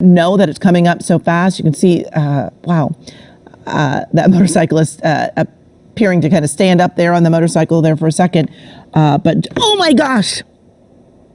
know that it's coming up so fast. You can see, uh, wow, uh, that motorcyclist uh, appearing to kind of stand up there on the motorcycle there for a second. Uh, but oh my gosh,